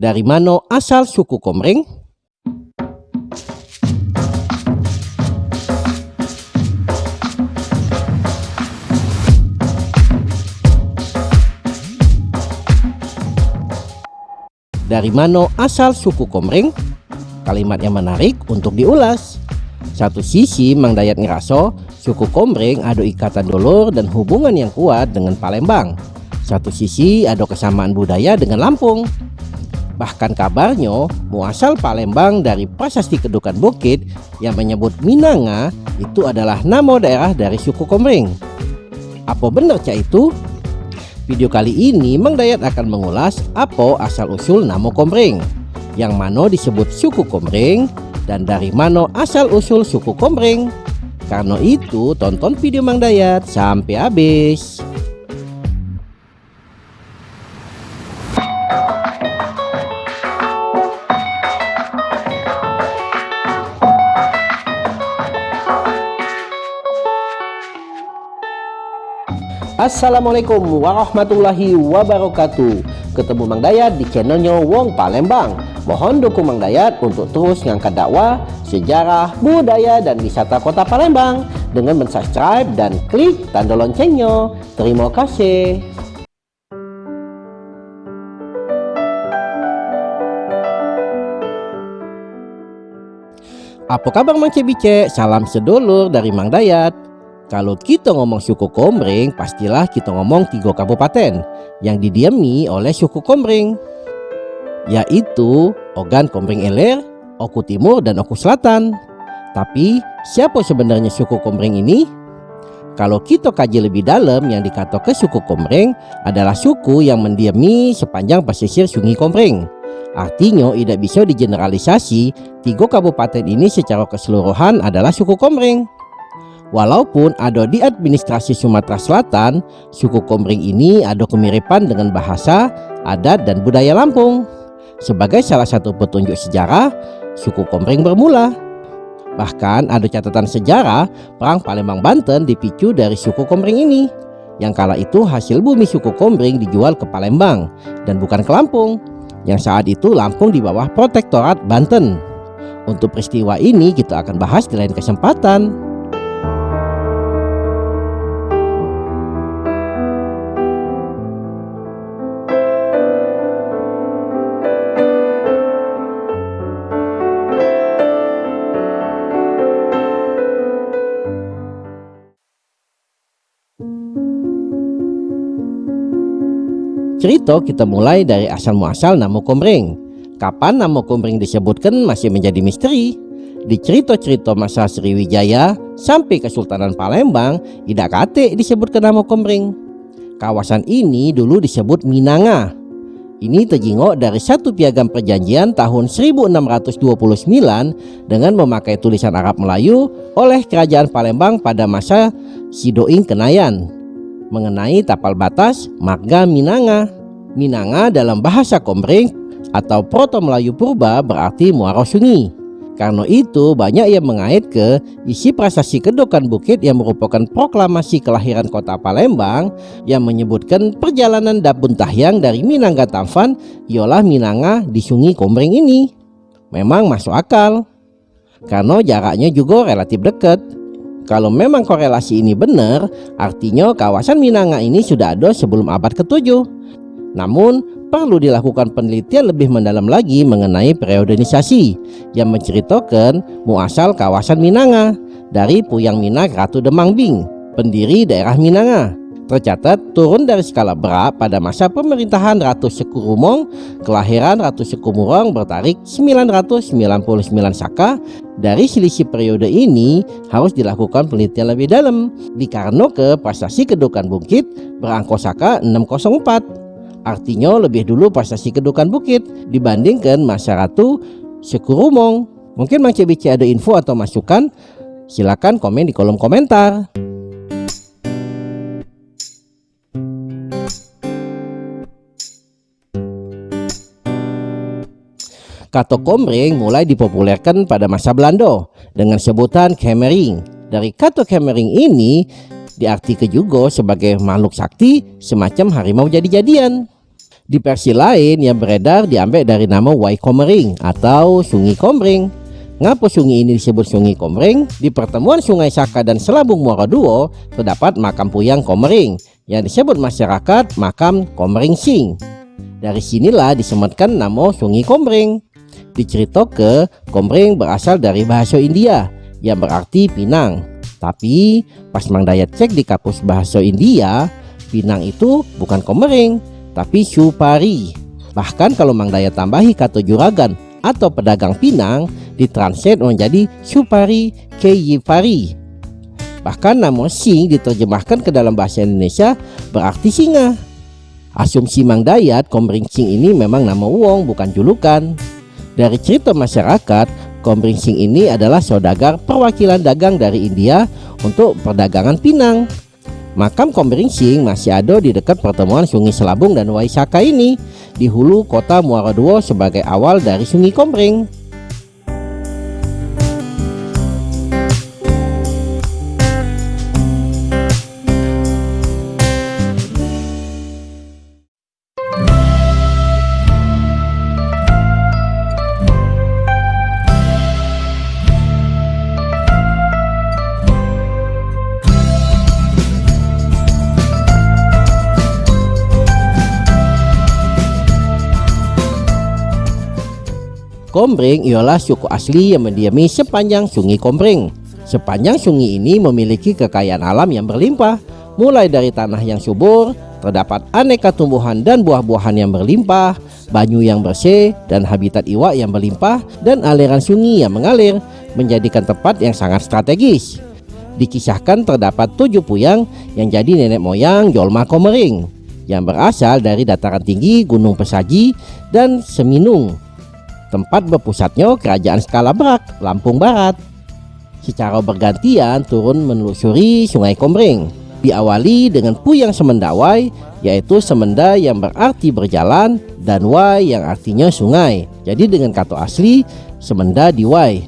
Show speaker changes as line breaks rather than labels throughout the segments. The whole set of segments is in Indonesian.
Dari mana asal suku Komering? Dari mana asal suku Komering? Kalimat yang menarik untuk diulas. Satu sisi Mang Dayat ngeraso suku Komering ada ikatan dulur dan hubungan yang kuat dengan Palembang. Satu sisi ada kesamaan budaya dengan Lampung. Bahkan kabarnya muasal Palembang dari prasasti Kedukan Bukit yang menyebut Minanga itu adalah nama daerah dari suku Komering. Apa benar cak itu? Video kali ini Mang Dayat akan mengulas apa asal-usul nama Komering, yang mana disebut suku Komering, dan dari mana asal-usul suku Komering. Karena itu tonton video Mang Dayat sampai habis. Assalamualaikum warahmatullahi wabarakatuh. Ketemu Mang Dayat di channelnya Wong Palembang. Mohon dukung Mang Dayat untuk terus ngangkat dakwah, sejarah, budaya, dan wisata kota Palembang Dengan mensubscribe dan klik tanda loncengnya. Terima kasih. Apa kabar Mang Cebice? Salam sedulur dari Mang Dayat kalau kita ngomong suku Komering, pastilah kita ngomong tiga kabupaten yang didiami oleh suku Komering, yaitu Ogan Komering Ilir, Oku Timur, dan Oku Selatan. Tapi siapa sebenarnya suku Komering ini? Kalau kita kaji lebih dalam yang dikata ke suku Komering adalah suku yang mendiami sepanjang pesisir Sungai Komering. Artinya tidak bisa digeneralisasi tiga kabupaten ini secara keseluruhan adalah suku Komering. Walaupun ada di administrasi Sumatera Selatan, suku Komering ini ada kemiripan dengan bahasa, adat, dan budaya Lampung. Sebagai salah satu petunjuk sejarah, suku Komering bermula. Bahkan ada catatan sejarah Perang Palembang Banten dipicu dari suku Komering ini. Yang kala itu hasil bumi suku Komering dijual ke Palembang dan bukan ke Lampung. Yang saat itu Lampung di bawah protektorat Banten. Untuk peristiwa ini kita akan bahas di lain kesempatan. Cerita kita mulai dari asal muasal nama Komering. Kapan nama Komering disebutkan masih menjadi misteri. Di cerita-cerita masa Sriwijaya sampai Kesultanan Palembang tidak kate disebutkan nama Komering. Kawasan ini dulu disebut Minanga. Ini terjengok dari satu piagam perjanjian tahun 1629 dengan memakai tulisan Arab Melayu oleh Kerajaan Palembang pada masa Sidoing Kenayan mengenai tapal batas marga Minanga. Minanga dalam bahasa Komering atau Proto Melayu Purba berarti muara sungai. Karena itu banyak yang mengait ke isi prasasti Kedokan Bukit yang merupakan proklamasi kelahiran kota Palembang yang menyebutkan perjalanan Dabun Tahyang dari Minangga Tamfan ialah Minanga di Sungai Komering ini. Memang masuk akal karena jaraknya juga relatif dekat kalau memang korelasi ini benar, artinya kawasan Minanga ini sudah ada sebelum abad ke-7. Namun, perlu dilakukan penelitian lebih mendalam lagi mengenai periodenisasi yang menceritakan muasal kawasan Minanga dari Puyang Minak Ratu Demang Bing, pendiri daerah Minanga tercatat turun dari skala berat pada masa pemerintahan Ratu Sekurumong kelahiran Ratu Sekumurong bertarik 999 Saka. Dari selisih periode ini harus dilakukan penelitian lebih dalam. Dikarenakan ke prestasi kedukan bukit berangkosaka 604 artinya lebih dulu prestasi kedukan bukit dibandingkan masa Ratu Sekurumong. Mungkin Mang Cebici ada info atau masukan? Silakan komen di kolom komentar Kata komring mulai dipopulerkan pada masa Belanda dengan sebutan kemering. Dari kata kemering ini diartikan juga sebagai makhluk sakti semacam harimau jadi-jadian. Di versi lain yang beredar diambil dari nama Wai Komering atau Sungai Komering. Ngapa sungai ini disebut Sungai Komering? Di pertemuan Sungai Saka dan Selabung Muara Duo terdapat makam Puyang Komering yang disebut masyarakat makam Komering Sing. Dari sinilah disematkan nama Sungai Komering. Dicerita ke Komering berasal dari bahasa India yang berarti Pinang. Tapi pas Mang Dayat cek di kapus bahasa India, Pinang itu bukan Komering, tapi Supari. Bahkan kalau Mang Dayat tambahi kata juragan atau pedagang pinang ditranslate menjadi Supari Keyifari. Bahkan nama Sing diterjemahkan ke dalam bahasa Indonesia berarti singa. Asumsi Mang Dayat Komring Sing ini memang nama Wong bukan julukan. Dari cerita masyarakat, Komring Sing ini adalah saudagar perwakilan dagang dari India untuk perdagangan pinang. Makam Komring Sing masih ada di dekat pertemuan Sungai Selabung dan Waisaka ini di hulu kota Muara Duo sebagai awal dari Sungai Komring. Kombreng ialah suku asli yang mendiami sepanjang sungai Kombreng. Sepanjang sungai ini memiliki kekayaan alam yang berlimpah, mulai dari tanah yang subur, terdapat aneka tumbuhan dan buah-buahan yang berlimpah, banyu yang bersih, dan habitat iwak yang berlimpah, dan aliran sungai yang mengalir, menjadikan tempat yang sangat strategis. Dikisahkan terdapat tujuh puyang yang jadi nenek moyang Jolma Komering, yang berasal dari dataran tinggi Gunung Pesaji dan Seminung tempat berpusatnya kerajaan skala Berak, Lampung Barat. Secara bergantian turun menelusuri Sungai Komering. Diawali dengan Puyang Semendawai, yaitu semenda yang berarti berjalan, dan Wai yang artinya sungai. Jadi dengan kata asli, semenda di Wai.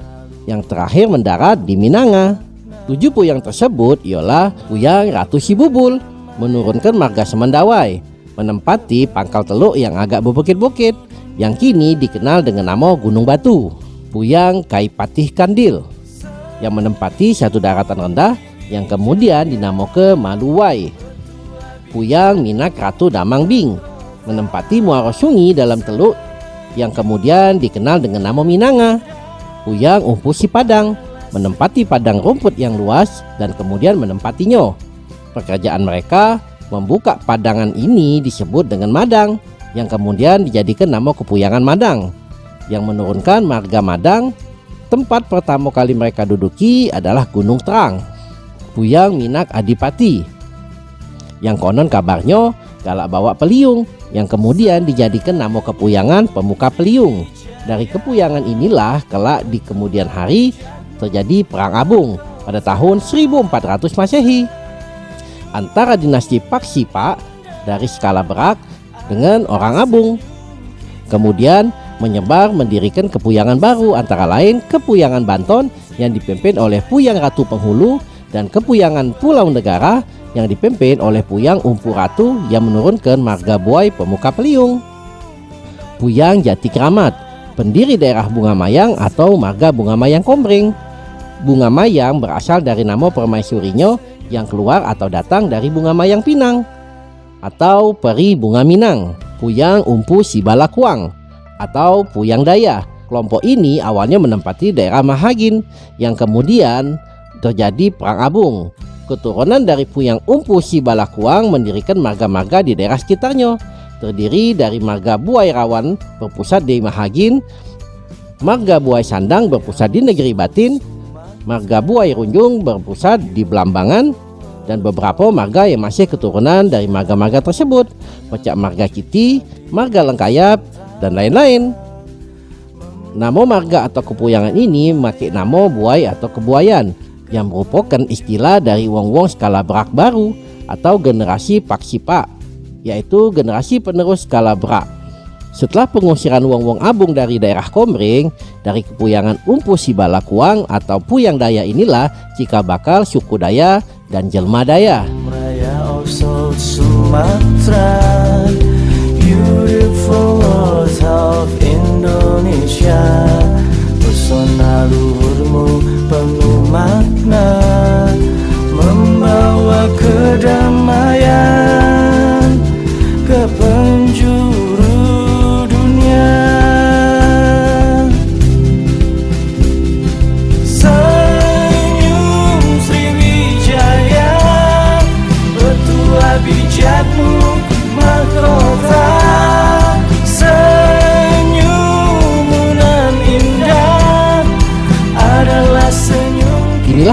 Yang terakhir mendarat di Minanga. Tujuh puyang tersebut ialah Puyang Ratu Sibubul, menurunkan marga Semendawai, menempati pangkal teluk yang agak berbukit-bukit, yang kini dikenal dengan nama Gunung Batu, Puyang Kaipatih Kandil, yang menempati satu daratan rendah yang kemudian dinamakan Maluwai. Puyang Minak Ratu Damang Bing, menempati muara sungai dalam teluk yang kemudian dikenal dengan nama Minanga. Puyang Umpusi Padang, menempati padang rumput yang luas dan kemudian menempatinya. Pekerjaan mereka membuka padangan ini disebut dengan Madang yang kemudian dijadikan nama Kepuyangan Madang yang menurunkan marga Madang tempat pertama kali mereka duduki adalah Gunung Terang Puyang Minak Adipati. Yang konon kabarnya galak bawa peliung yang kemudian dijadikan nama Kepuyangan Pemuka Peliung. Dari Kepuyangan inilah kelak di kemudian hari terjadi Perang Abung pada tahun 1400 Masehi. Antara dinasti Paksipa dari skala Berak dengan orang Abung. Kemudian menyebar mendirikan kepuyangan baru antara lain Kepuyangan Banton yang dipimpin oleh Puyang Ratu Penghulu dan Kepuyangan Pulau Negara yang dipimpin oleh Puyang Umpu Ratu yang menurunkan marga buai pemuka peliung. Puyang Jati Kramat, pendiri daerah Bunga Mayang atau marga Bunga Mayang Komring. Bunga Mayang berasal dari nama permaisurinya yang keluar atau datang dari Bunga Mayang Pinang atau peri bunga minang, Puyang Umpu Sibalakuang atau Puyang Daya. Kelompok ini awalnya menempati daerah Mahagin yang kemudian terjadi Perang Abung. Keturunan dari Puyang Umpu Sibalakuang mendirikan marga-marga di daerah sekitarnya, terdiri dari marga Buai Rawan berpusat di Mahagin, marga Buai Sandang berpusat di Negeri Batin, marga Buai Runjung berpusat di Belambangan, dan beberapa marga yang masih keturunan dari marga-marga tersebut. Pecak marga Kiti, marga Lengkayap, dan lain-lain. Nama marga atau kepuyangan ini memakai nama buai atau kebuayan yang merupakan istilah dari wong-wong skala berak baru atau generasi Paksipa yaitu generasi penerus skala berak. Setelah pengusiran wong-wong abung dari daerah Komring dari kepuyangan Umpu Sibalakuang atau Puyang Daya inilah jika bakal suku Daya dan jelma daya.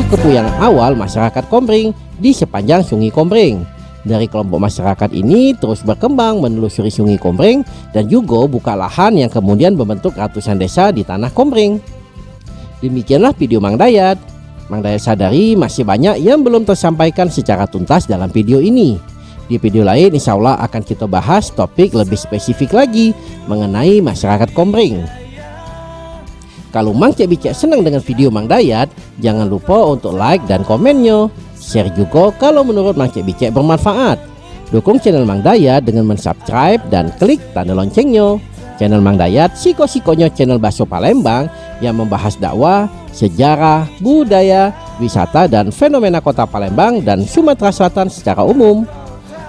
Kepuyangan awal masyarakat Komering di sepanjang Sungai Komering. Dari kelompok masyarakat ini terus berkembang menelusuri Sungai Komering dan juga buka lahan yang kemudian membentuk ratusan desa di tanah Komering. Demikianlah video Mang Dayat. Mang Dayat sadari masih banyak yang belum tersampaikan secara tuntas dalam video ini. Di video lain insya Allah akan kita bahas topik lebih spesifik lagi mengenai masyarakat Komering. Kalau Mang Cek Bicek senang dengan video Mang Dayat, jangan lupa untuk like dan komennya. Share juga kalau menurut Mang Cek Bicek bermanfaat. Dukung channel Mang Dayat dengan mensubscribe dan klik tanda loncengnya. Channel Mang Dayat siko-sikonya channel Baso Palembang yang membahas dakwah, sejarah, budaya, wisata dan fenomena kota Palembang dan Sumatera Selatan secara umum.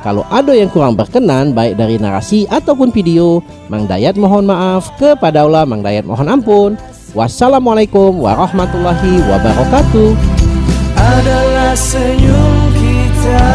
Kalau ada yang kurang berkenan baik dari narasi ataupun video, Mang Dayat mohon maaf, kepada Allah Mang Dayat mohon ampun. Wassalamualaikum warahmatullahi wabarakatuh.
adalah senyum kita